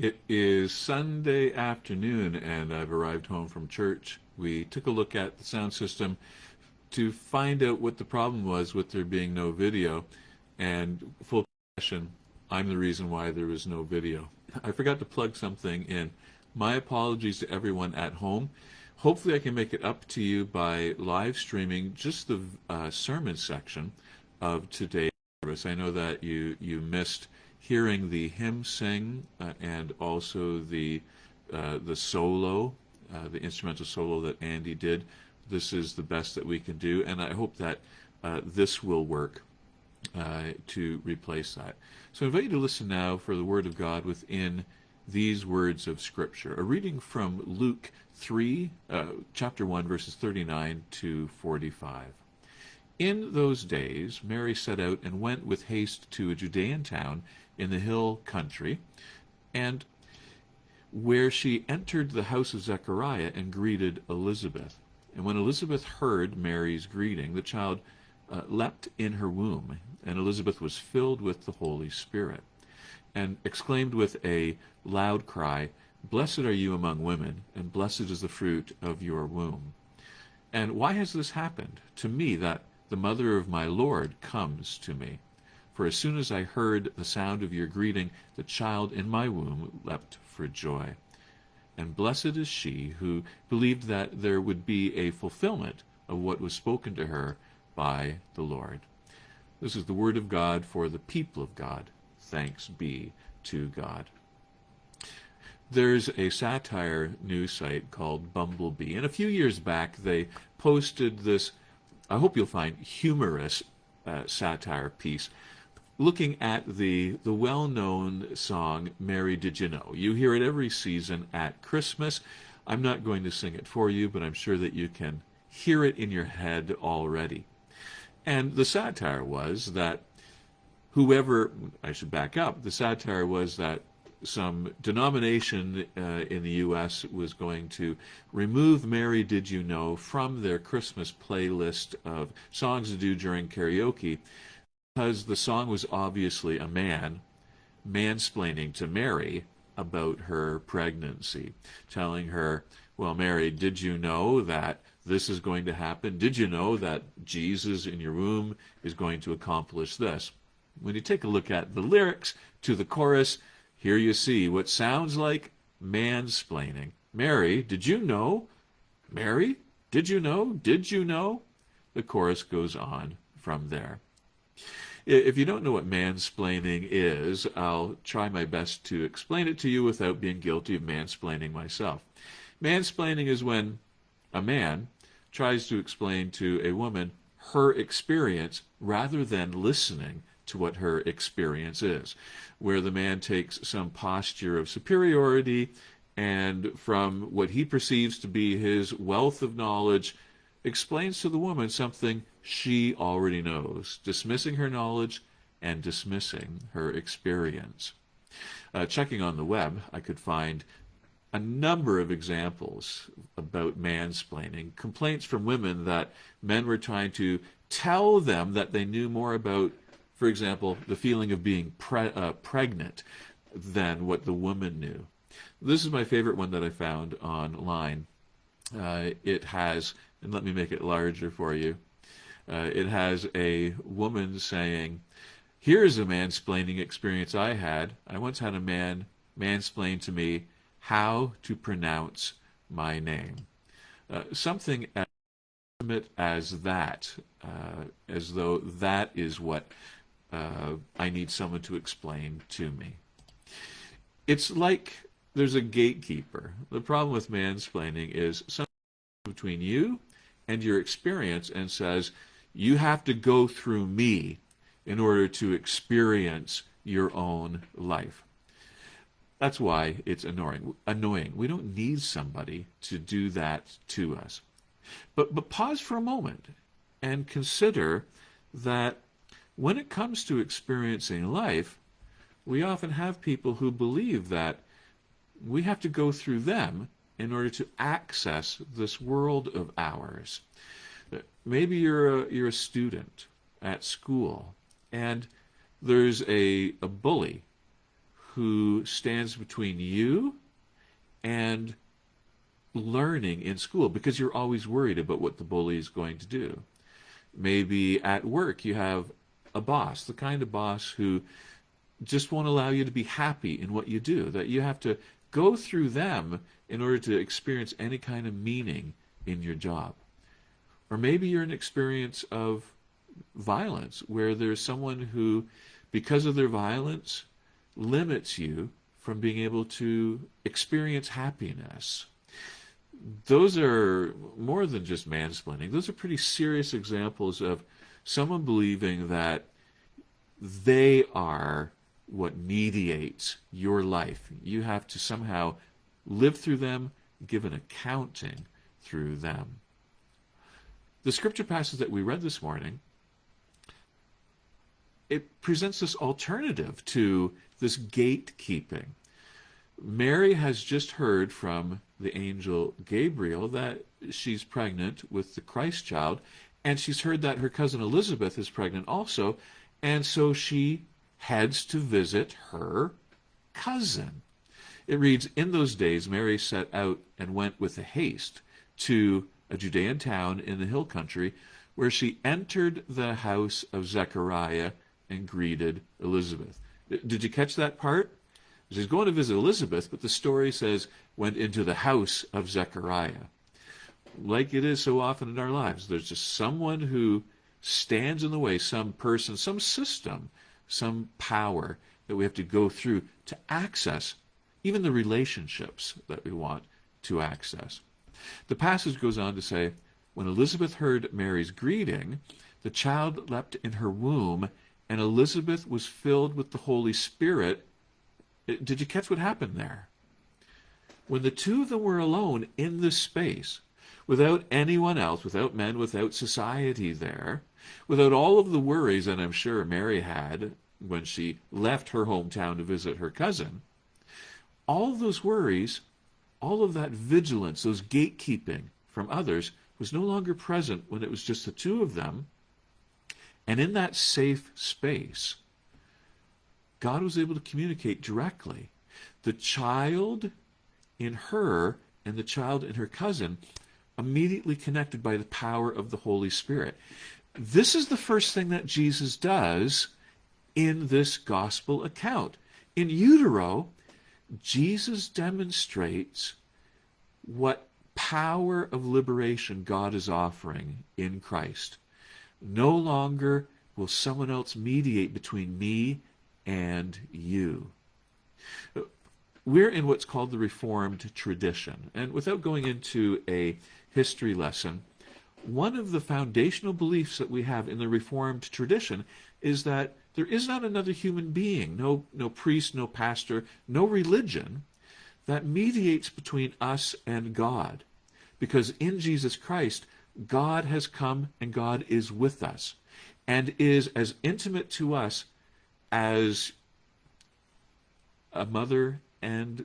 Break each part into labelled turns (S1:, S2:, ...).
S1: It is Sunday afternoon, and I've arrived home from church. We took a look at the sound system to find out what the problem was with there being no video. And full confession, I'm the reason why there was no video. I forgot to plug something in. My apologies to everyone at home. Hopefully, I can make it up to you by live streaming just the uh, sermon section of today's service. I know that you you missed hearing the hymn sing uh, and also the uh, the solo, uh, the instrumental solo that Andy did. This is the best that we can do, and I hope that uh, this will work uh, to replace that. So I invite you to listen now for the Word of God within these words of Scripture. A reading from Luke 3, uh, chapter 1, verses 39 to 45. In those days, Mary set out and went with haste to a Judean town in the hill country, and where she entered the house of Zechariah and greeted Elizabeth. And when Elizabeth heard Mary's greeting, the child uh, leapt in her womb, and Elizabeth was filled with the Holy Spirit, and exclaimed with a loud cry, Blessed are you among women, and blessed is the fruit of your womb. And why has this happened to me that the mother of my Lord comes to me? For as soon as I heard the sound of your greeting, the child in my womb leapt for joy. And blessed is she who believed that there would be a fulfillment of what was spoken to her by the Lord. This is the word of God for the people of God. Thanks be to God. There's a satire news site called Babylon Bee, and a few years back they posted this, I hope you'll find, humorous uh, satire piece looking at the, the well-known song, Mary Did You Know? You hear it every season at Christmas. I'm not going to sing it for you, but I'm sure that you can hear it in your head already. And the satire was that whoever, I should back up, the satire was that some denomination uh, in the U.S. was going to remove Mary Did You Know from their Christmas playlist of songs to do during karaoke because the song was obviously a man mansplaining to Mary about her pregnancy, telling her, Well, Mary, did you know that this is going to happen? Did you know that Jesus in your womb is going to accomplish this? When you take a look at the lyrics to the chorus, here you see what sounds like mansplaining. Mary, did you know? Mary, did you know? Did you know? The chorus goes on from there. If you don't know what mansplaining is, I'll try my best to explain it to you without being guilty of mansplaining myself. Mansplaining is when a man tries to explain to a woman her experience rather than listening to what her experience is, where the man takes some posture of superiority and from what he perceives to be his wealth of knowledge explains to the woman something she already knows, dismissing her knowledge and dismissing her experience. Uh, checking on the web, I could find a number of examples about mansplaining, complaints from women that men were trying to tell them that they knew more about, for example, the feeling of being pre uh, pregnant than what the woman knew. This is my favorite one that I found online. Uh, it has and let me make it larger for you. Uh, it has a woman saying, Here's a mansplaining experience I had. I once had a man mansplain to me how to pronounce my name. Uh, something as intimate as that, uh, as though that is what uh, I need someone to explain to me. It's like there's a gatekeeper. The problem with mansplaining is something between you and your experience and says, you have to go through me in order to experience your own life. That's why it's annoying. Annoying. We don't need somebody to do that to us. But but pause for a moment and consider that when it comes to experiencing life, we often have people who believe that we have to go through them in order to access this world of ours. Maybe you're a, you're a student at school and there's a, a bully who stands between you and learning in school because you're always worried about what the bully is going to do. Maybe at work you have a boss, the kind of boss who just won't allow you to be happy in what you do, that you have to go through them in order to experience any kind of meaning in your job. Or maybe you're an experience of violence where there's someone who, because of their violence, limits you from being able to experience happiness. Those are more than just mansplaining. Those are pretty serious examples of someone believing that they are what mediates your life. You have to somehow live through them, give an accounting through them. The scripture passage that we read this morning, it presents this alternative to this gatekeeping. Mary has just heard from the angel Gabriel that she's pregnant with the Christ child, and she's heard that her cousin Elizabeth is pregnant also, and so she heads to visit her cousin. It reads, In those days Mary set out and went with a haste to a Judean town in the hill country, where she entered the house of Zechariah and greeted Elizabeth. Did you catch that part? She's going to visit Elizabeth, but the story says went into the house of Zechariah. Like it is so often in our lives, there's just someone who stands in the way, some person, some system some power that we have to go through to access even the relationships that we want to access. The passage goes on to say, When Elizabeth heard Mary's greeting, the child leapt in her womb, and Elizabeth was filled with the Holy Spirit. Uh, did you catch what happened there? When the two of them were alone in this space, without anyone else, without men, without society there, without all of the worries that I'm sure Mary had when she left her hometown to visit her cousin, all those worries, all of that vigilance, those gatekeeping from others was no longer present when it was just the two of them. And in that safe space, God was able to communicate directly. The child in her and the child in her cousin immediately connected by the power of the Holy Spirit. This is the first thing that Jesus does in this gospel account. In utero, Jesus demonstrates what power of liberation God is offering in Christ. No longer will someone else mediate between me and you. We're in what's called the Reformed tradition. And without going into a history lesson, one of the foundational beliefs that we have in the Reformed tradition is that there is not another human being, no, no priest, no pastor, no religion that mediates between us and God. Because in Jesus Christ, God has come and God is with us and is as intimate to us as a mother and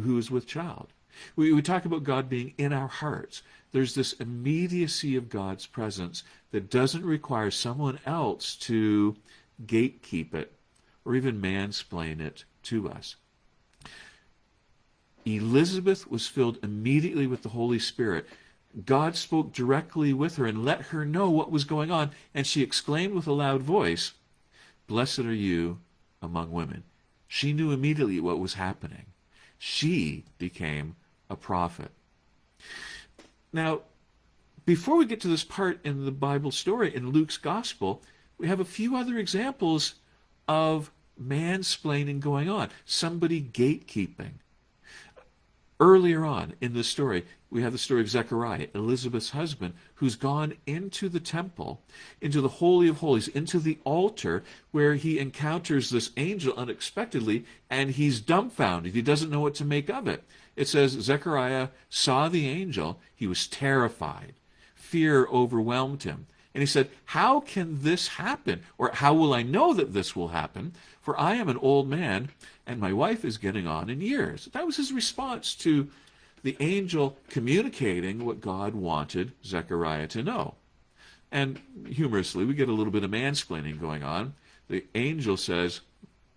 S1: who is with child. We, we talk about God being in our hearts. There's this immediacy of God's presence that doesn't require someone else to gatekeep it or even mansplain it to us. Elizabeth was filled immediately with the Holy Spirit. God spoke directly with her and let her know what was going on, and she exclaimed with a loud voice, Blessed are you among women. She knew immediately what was happening. She became a prophet. Now, before we get to this part in the Bible story in Luke's gospel, we have a few other examples of mansplaining going on, somebody gatekeeping. Earlier on in the story, we have the story of Zechariah, Elizabeth's husband, who's gone into the temple, into the Holy of Holies, into the altar, where he encounters this angel unexpectedly, and he's dumbfounded. He doesn't know what to make of it. It says Zechariah saw the angel, he was terrified. Fear overwhelmed him. And he said, How can this happen? Or how will I know that this will happen? For I am an old man, and my wife is getting on in years. That was his response to the angel communicating what God wanted Zechariah to know. And humorously, we get a little bit of mansplaining going on. The angel says,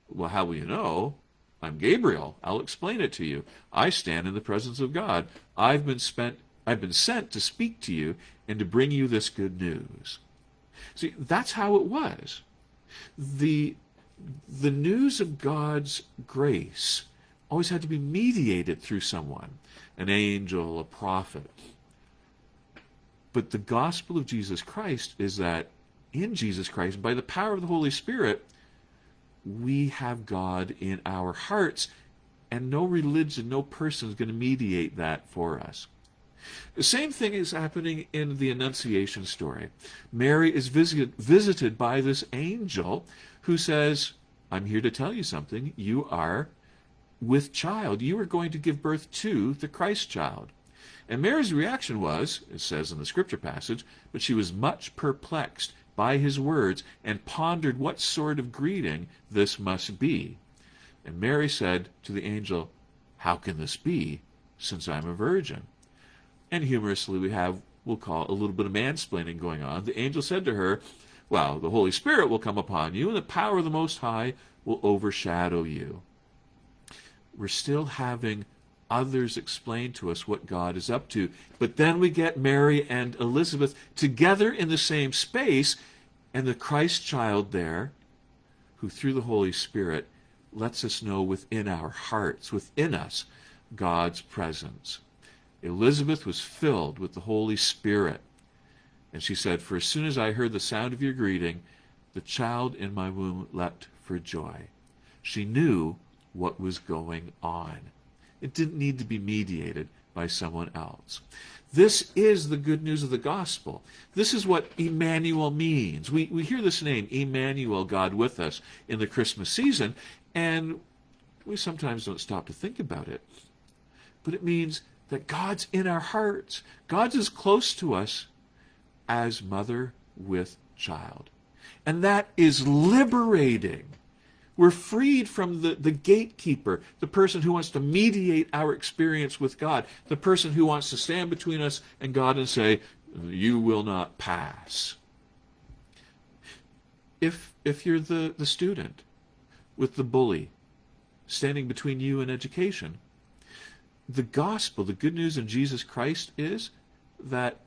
S1: Well, how will you know? I'm Gabriel. I'll explain it to you. I stand in the presence of God. I've been spent I've been sent to speak to you and to bring you this good news. See, that's how it was. The the news of God's grace always had to be mediated through someone, an angel, a prophet. But the gospel of Jesus Christ is that in Jesus Christ, by the power of the Holy Spirit, we have God in our hearts, and no religion, no person is going to mediate that for us. The same thing is happening in the Annunciation story. Mary is visit, visited by this angel who says, I'm here to tell you something. You are with child. You are going to give birth to the Christ child. And Mary's reaction was, it says in the scripture passage, but she was much perplexed by his words and pondered what sort of greeting this must be. And Mary said to the angel, How can this be, since I'm a virgin? And humorously, we have, we'll call a little bit of mansplaining going on. The angel said to her, Well, the Holy Spirit will come upon you, and the power of the Most High will overshadow you. We're still having others explain to us what God is up to. But then we get Mary and Elizabeth together in the same space, and the Christ child there, who through the Holy Spirit lets us know within our hearts, within us, God's presence. Elizabeth was filled with the Holy Spirit. And she said, For as soon as I heard the sound of your greeting, the child in my womb leapt for joy. She knew what was going on. It didn't need to be mediated by someone else. This is the good news of the gospel. This is what Emmanuel means. We, we hear this name, Emmanuel, God with us, in the Christmas season, and we sometimes don't stop to think about it. But it means that God's in our hearts. God's as close to us as mother with child. And that is liberating. We're freed from the, the gatekeeper, the person who wants to mediate our experience with God, the person who wants to stand between us and God and say, You will not pass. If, if you're the, the student with the bully standing between you and education, the gospel, the good news in Jesus Christ is that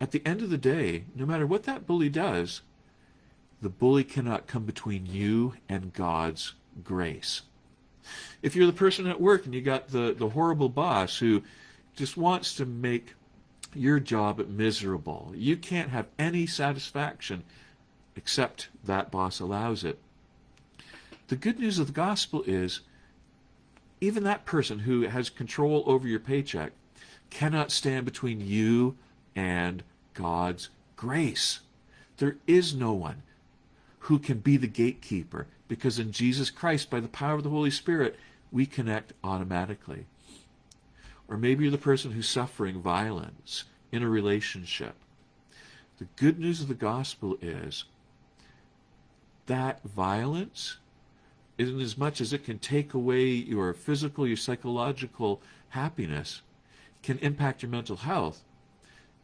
S1: at the end of the day, no matter what that bully does, the bully cannot come between you and God's grace. If you're the person at work and you got the, the horrible boss who just wants to make your job miserable, you can't have any satisfaction except that boss allows it. The good news of the gospel is even that person who has control over your paycheck cannot stand between you and God's grace. There is no one who can be the gatekeeper because in Jesus Christ, by the power of the Holy Spirit, we connect automatically. Or maybe you're the person who's suffering violence in a relationship. The good news of the gospel is that violence, in as much as it can take away your physical, your psychological happiness, can impact your mental health.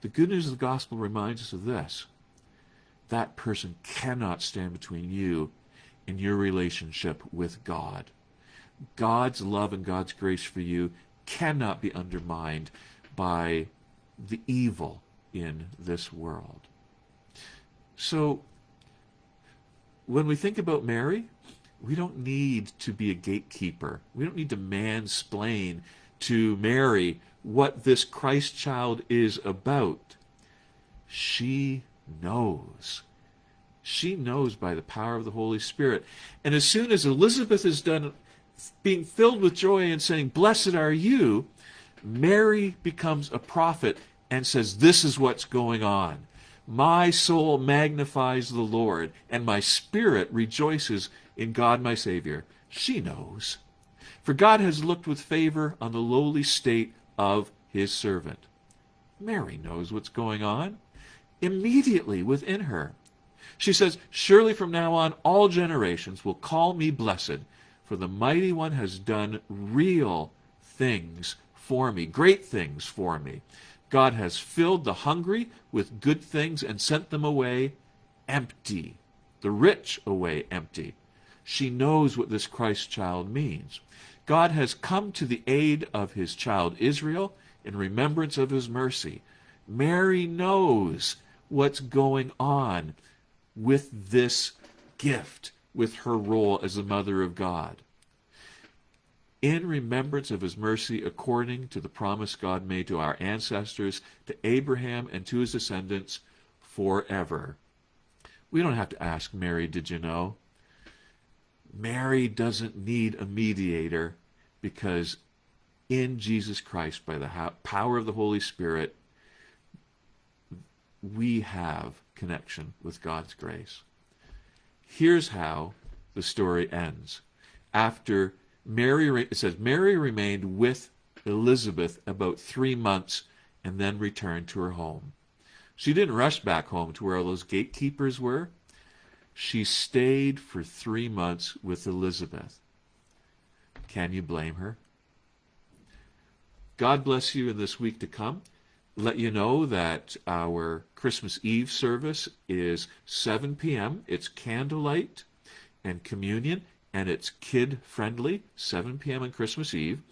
S1: The good news of the gospel reminds us of this that person cannot stand between you and your relationship with God. God's love and God's grace for you cannot be undermined by the evil in this world. So, when we think about Mary, we don't need to be a gatekeeper. We don't need to mansplain to Mary what this Christ child is about. She knows. She knows by the power of the Holy Spirit. And as soon as Elizabeth is done being filled with joy and saying, Blessed are you, Mary becomes a prophet and says, This is what's going on. My soul magnifies the Lord, and my spirit rejoices in God my Savior. She knows. For God has looked with favor on the lowly state of his servant. Mary knows what's going on immediately within her. She says, Surely from now on all generations will call me blessed, for the mighty one has done real things for me, great things for me. God has filled the hungry with good things and sent them away empty, the rich away empty. She knows what this Christ child means. God has come to the aid of his child Israel in remembrance of his mercy. Mary knows what's going on with this gift, with her role as the mother of God. In remembrance of his mercy, according to the promise God made to our ancestors, to Abraham and to his descendants forever. We don't have to ask Mary, did you know? Mary doesn't need a mediator because in Jesus Christ, by the power of the Holy Spirit, we have connection with God's grace. Here's how the story ends. After Mary, it says, Mary remained with Elizabeth about three months and then returned to her home. She didn't rush back home to where all those gatekeepers were. She stayed for three months with Elizabeth. Can you blame her? God bless you in this week to come. Let you know that our Christmas Eve service is 7 p.m. It's candlelight and communion, and it's kid friendly, 7 p.m. on Christmas Eve.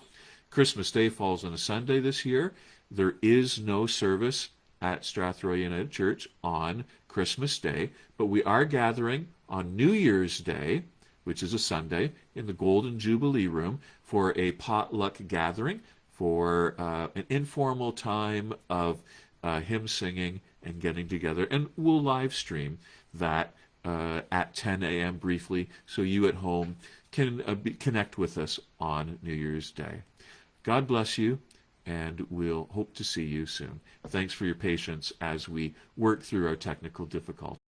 S1: Christmas Day falls on a Sunday this year. There is no service at Strathroy United Church on Christmas Day, but we are gathering on New Year's Day, which is a Sunday, in the Golden Jubilee Room for a potluck gathering for uh, an informal time of uh, hymn singing and getting together. And we'll live stream that uh, at 10 a.m. briefly so you at home can uh, be, connect with us on New Year's Day. God bless you, and we'll hope to see you soon. Thanks for your patience as we work through our technical difficulties.